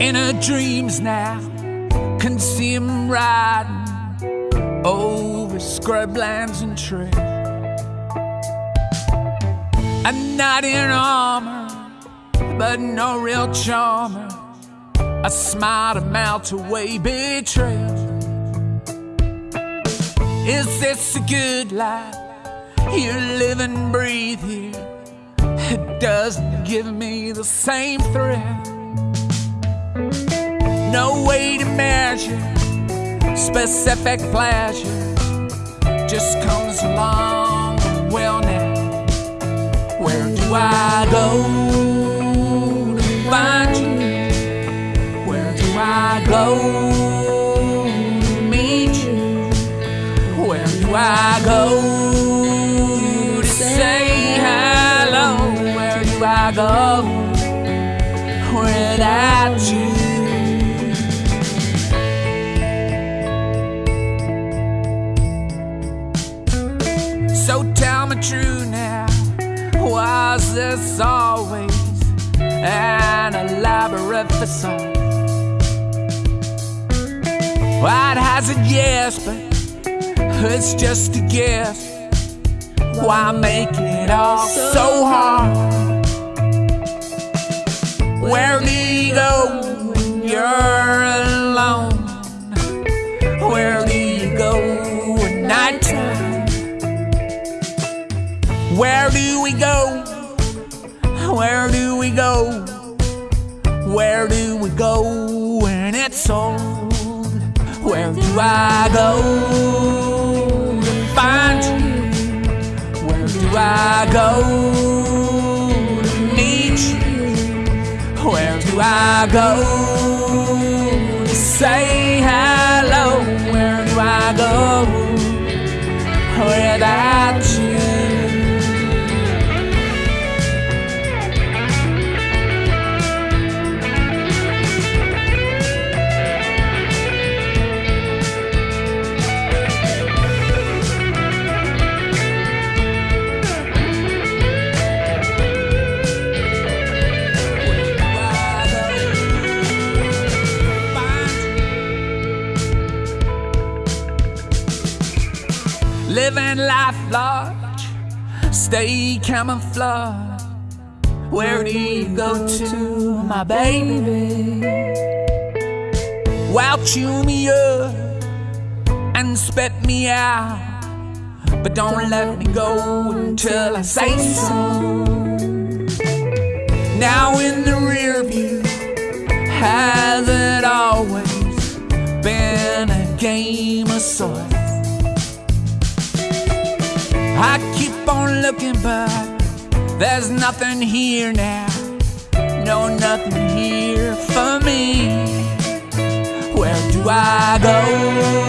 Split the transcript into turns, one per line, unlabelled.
In her dreams now, can see him riding over scrublands and trails. A knight in armor, but no real charmer. A smile to melt away betrayal. Is this a good life? You live and breathe here. It doesn't give me the same thrill. No way to measure specific pleasure. Just comes along. Well, now, where do I go to find you? Where do I go to meet you? Where do I go to say hello? Where do I go without you? So tell me true now, was this always an elaborate facade? Well, it hasn't, yes, but it's just a guess. Why make it all so hard? Where do you go Where do we go? Where do we go? Where do we go when it's old? Where do I go to find you? Where do I go to meet you? Where do I go to say Living life large, stay camouflage. Where do you go to, my baby? Well, chew me up and spit me out. But don't let me go until I say so. Now in the rear view, has it always been a game of sorts? I keep on looking, but there's nothing here now. No, nothing here for me. Where do I go?